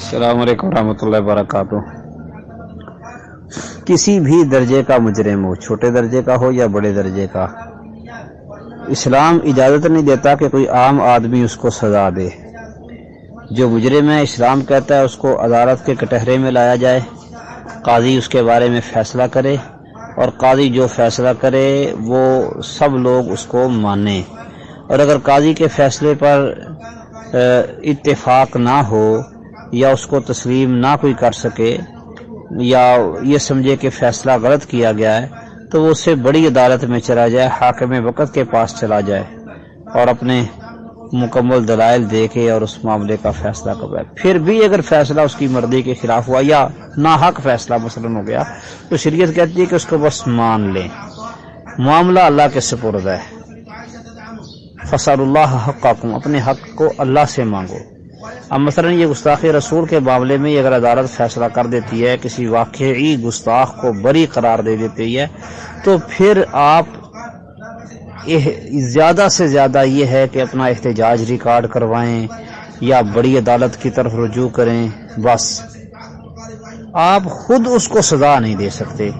السلام علیکم ورحمۃ اللہ وبرکاتہ۔ کسی بھی درجے کا مجرم ہو، چھوٹے درجے کا ہو یا بڑے درجے کا، اسلام اجازت نہیں دیتا کہ کوئی عام آدمی اس کو سزا دے۔ جو مجرم ہے، اسلام کہتا ہے اس کو عدالت کے کٹہرے میں لایا جائے، قاضی اس کے بارے میں فیصلہ کرے اور قاضی جو فیصلہ کرے، وہ سب لوگ اس کو مانیں اور اگر قاضی کے فیصلے پر اتفاق نہ ہو یا اس کو تسلیم نہ کوئی کر سکے یا یہ سمجھے کہ فیصلہ غلط کیا گیا ہے، تو وہ اسے بڑی عدالت میں چلا جائے، حاکم وقت کے پاس چلا جائے اور اپنے مکمل دلائل دے کے اور اس معاملے کا فیصلہ کروائے پھر بھی اگر فیصلہ اس کی مرضی کے خلاف ہوا یا ناحق فیصلہ مثلا ہو گیا، تو شریعت کہتی ہے کہ اس کو بس مان لیں معاملہ اللہ کے سپرد ہے۔ فصل اللہ حق اپنے حق کو اللہ سے مانگو۔ اب مثلا یہ گستاخی رسول کے معاملے میں اگر عدالت فیصلہ کر دیتی ہے، کسی واقعی گستاخ کو بری قرار دے دیتی ہے، تو پھر آپ زیادہ سے زیادہ یہ ہے کہ اپنا احتجاج ریکارڈ کروائیں یا بڑی عدالت کی طرف رجوع کریں، بس۔ آپ خود اس کو سزا نہیں دے سکتے۔